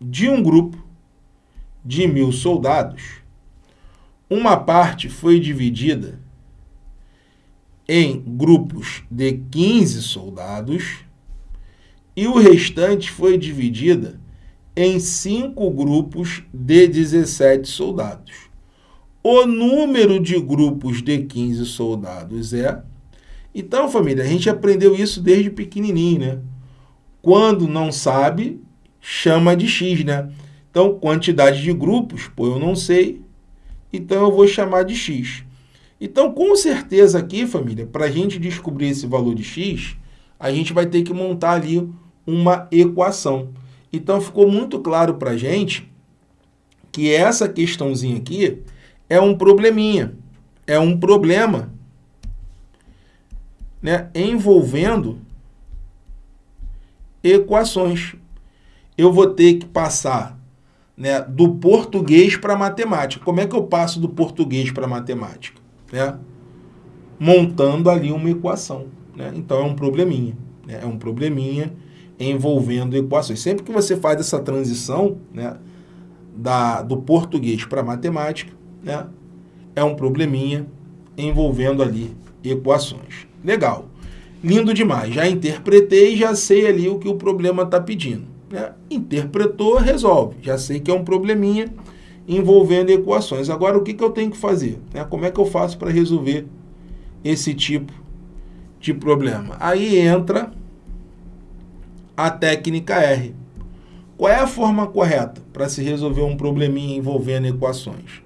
de um grupo de mil soldados, uma parte foi dividida em grupos de 15 soldados e o restante foi dividida em cinco grupos de 17 soldados. O número de grupos de 15 soldados é... Então, família, a gente aprendeu isso desde pequenininho, né? Quando não sabe, chama de x, né? Então, quantidade de grupos, pô, eu não sei, então eu vou chamar de x. Então, com certeza aqui, família, para a gente descobrir esse valor de x, a gente vai ter que montar ali uma equação. Então, ficou muito claro para a gente que essa questãozinha aqui é um probleminha, é um problema né, envolvendo equações. Eu vou ter que passar né, do português para matemática. Como é que eu passo do português para matemática? Né? Montando ali uma equação. Né? Então, é um probleminha. Né? É um probleminha envolvendo equações. Sempre que você faz essa transição né, da, do português para matemática, né, é um probleminha envolvendo ali equações. Legal. Lindo demais. Já interpretei, já sei ali o que o problema está pedindo. Né? Interpretou, resolve. Já sei que é um probleminha envolvendo equações. Agora, o que, que eu tenho que fazer? Né? Como é que eu faço para resolver esse tipo de problema? Aí entra a técnica R. Qual é a forma correta para se resolver um probleminha envolvendo equações?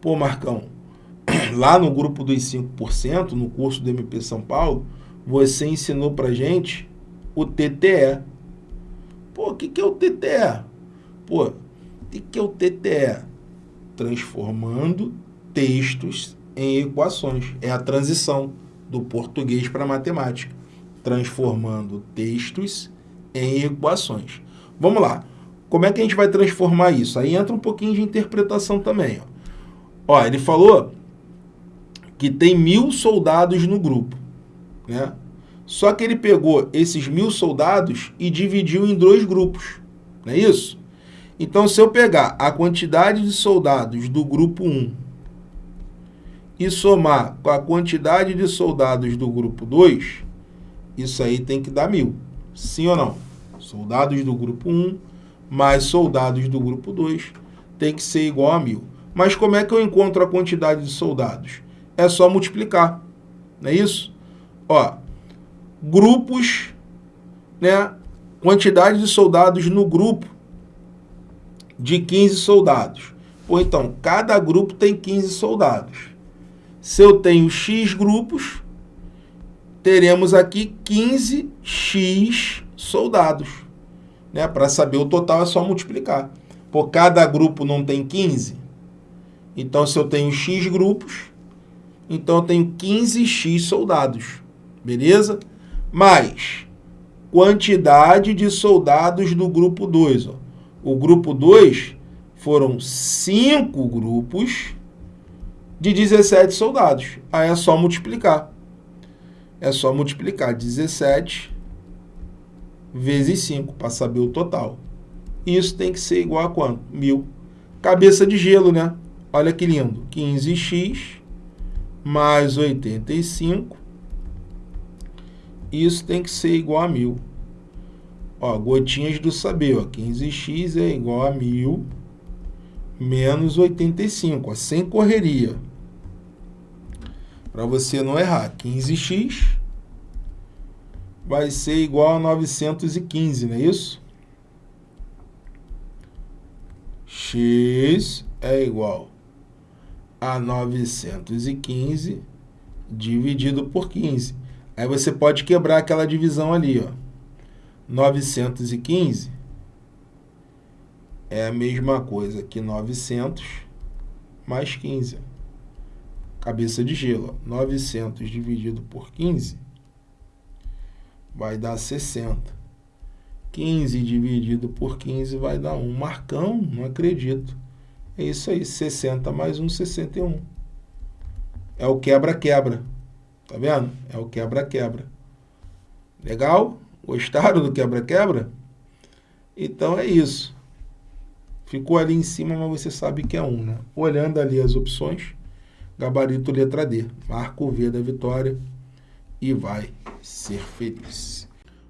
Pô, Marcão, lá no grupo dos 5%, no curso do MP São Paulo, você ensinou para gente o TTE. Pô, o que, que é o TTE? Pô, o que, que é o TTE? Transformando textos em equações. É a transição do português para a matemática. Transformando textos em equações. Vamos lá. Como é que a gente vai transformar isso? Aí entra um pouquinho de interpretação também. Ó, ó ele falou que tem mil soldados no grupo. Né? Só que ele pegou esses mil soldados e dividiu em dois grupos. Não é isso? Então, se eu pegar a quantidade de soldados do grupo 1 e somar com a quantidade de soldados do grupo 2, isso aí tem que dar mil. Sim ou não? Soldados do grupo 1 mais soldados do grupo 2 tem que ser igual a mil. Mas como é que eu encontro a quantidade de soldados? É só multiplicar, não é isso? Ó, grupos, né, quantidade de soldados no grupo de 15 soldados. Ou então, cada grupo tem 15 soldados. Se eu tenho X grupos, teremos aqui 15x soldados. Né? Para saber o total é só multiplicar. Por cada grupo não tem 15? Então, se eu tenho X grupos, então eu tenho 15x soldados. Beleza? Mais quantidade de soldados do grupo 2. Ó. O grupo 2 foram 5 grupos de 17 soldados. Aí é só multiplicar. É só multiplicar 17 vezes 5 para saber o total. Isso tem que ser igual a quanto? 1.000. Cabeça de gelo, né? Olha que lindo. 15x mais 85. Isso tem que ser igual a 1.000. Ó, gotinhas do saber, ó, 15x é igual a 1.000 menos 85, ó, sem correria. Para você não errar, 15x vai ser igual a 915, não é isso? x é igual a 915 dividido por 15. Aí você pode quebrar aquela divisão ali, ó. 915 é a mesma coisa que 900 mais 15. Cabeça de gelo. Ó. 900 dividido por 15 vai dar 60. 15 dividido por 15 vai dar 1. Marcão, não acredito. É isso aí, 60 mais 1, 61. É o quebra-quebra. Tá vendo? É o quebra-quebra. Legal? Gostaram do quebra-quebra? Então é isso. Ficou ali em cima, mas você sabe que é 1, né? Olhando ali as opções, gabarito letra D. Marca o V da vitória e vai ser feliz.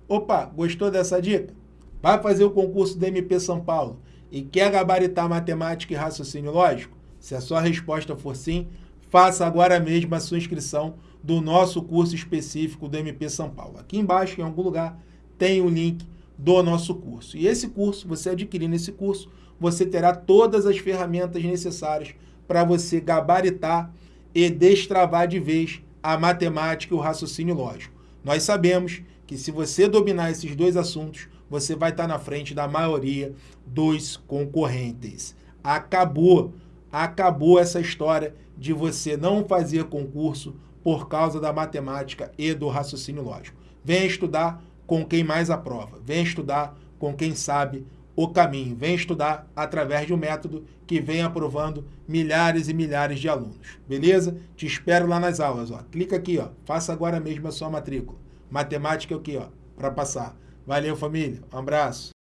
Opa, gostou dessa dica? Vai fazer o concurso do MP São Paulo e quer gabaritar matemática e raciocínio lógico? Se a sua resposta for sim, faça agora mesmo a sua inscrição do nosso curso específico do MP São Paulo. Aqui embaixo, em algum lugar, tem o link do nosso curso. E esse curso, você adquirindo esse curso, você terá todas as ferramentas necessárias para você gabaritar e destravar de vez a matemática e o raciocínio lógico. Nós sabemos que se você dominar esses dois assuntos, você vai estar na frente da maioria dos concorrentes. Acabou, acabou essa história de você não fazer concurso por causa da matemática e do raciocínio lógico. Venha estudar com quem mais aprova, venha estudar com quem sabe o caminho. Vem estudar através de um método que vem aprovando milhares e milhares de alunos. Beleza? Te espero lá nas aulas. Ó. Clica aqui, ó. faça agora mesmo a sua matrícula. Matemática é o quê? Para passar. Valeu, família. Um abraço.